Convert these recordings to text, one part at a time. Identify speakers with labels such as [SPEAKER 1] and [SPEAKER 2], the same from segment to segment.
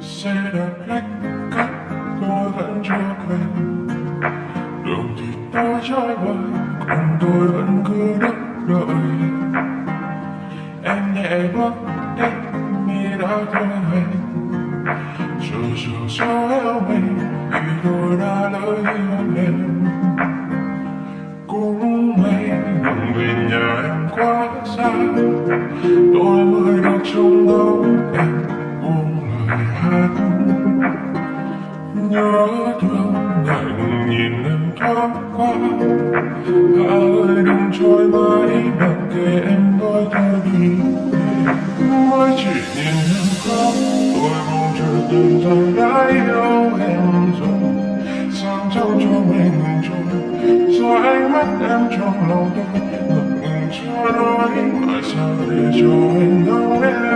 [SPEAKER 1] xe đạp lách cách, tôi vẫn chưa quên. Đường thì tôi trái vời còn tôi vẫn cứ đứng đợi. Em nhẹ bước đến mi đã thôi hẹn chờ chờ cho eo mình, vì tôi đã lỡ yêu em cũng may đừng về nhà em quá xa. Tôi mới được trông ngóng nhớ thương ngại ngùng nhìn em thoáng qua Hà ơi đừng trôi mãi mặc kệ em nói thôi đi mới chỉ nhìn em khóc tôi mong chờ từng rằng đã yêu em rồi sáng trong cho mình trôi rồi ánh mắt em trong lòng tôi ngập ngừng chưa nói mà sao để cho anh đau em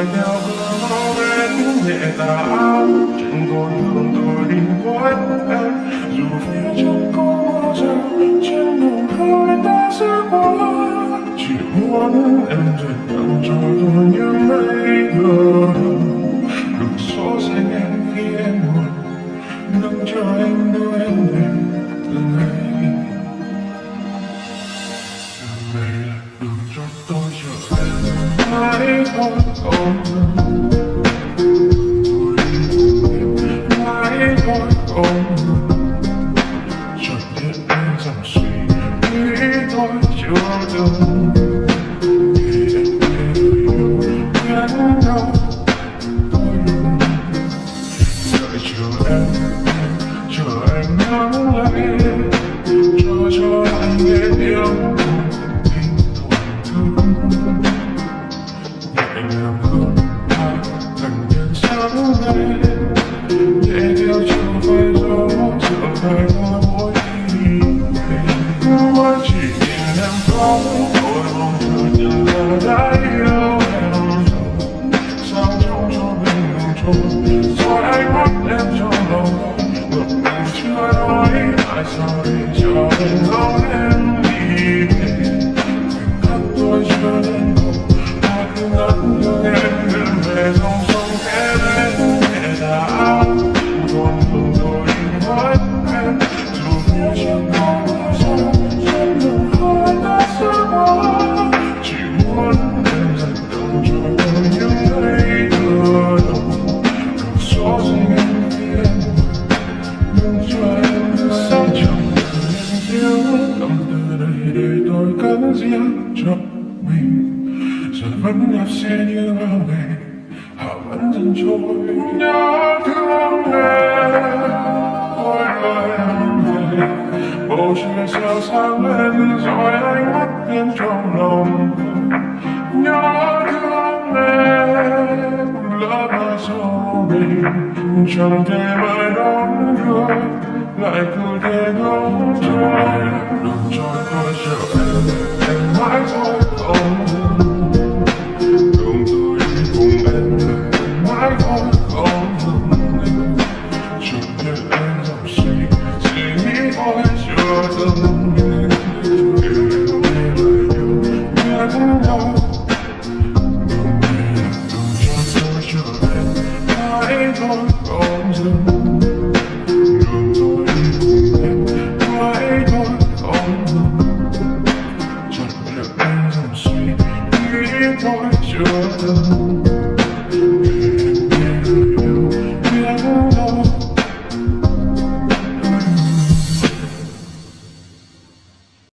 [SPEAKER 1] buông nhau theo cơn gió bên nhẹ tà áo chẳng còn thương tôi đến với em. Dù phía trước có mưa rào trên đường thôi ta sẽ qua. Chỉ muốn em dệt tặng cho tôi những mây không ngừng tôi đi cùng em mãi thôi không suy nghĩ tôi chưa từng để em đợi chờ em chờ anh nắng lên cho cho anh biết yêu nhớ thương em ôi lời em về bầu trời sao sáng lên rồi as I went trong lòng tôi nhớ thương em lỡ mai sau đây chẳng thể mãi đón đưa lại cứ thế ngóng trôi đừng cho tôi chờ em em mãi thôi không chưa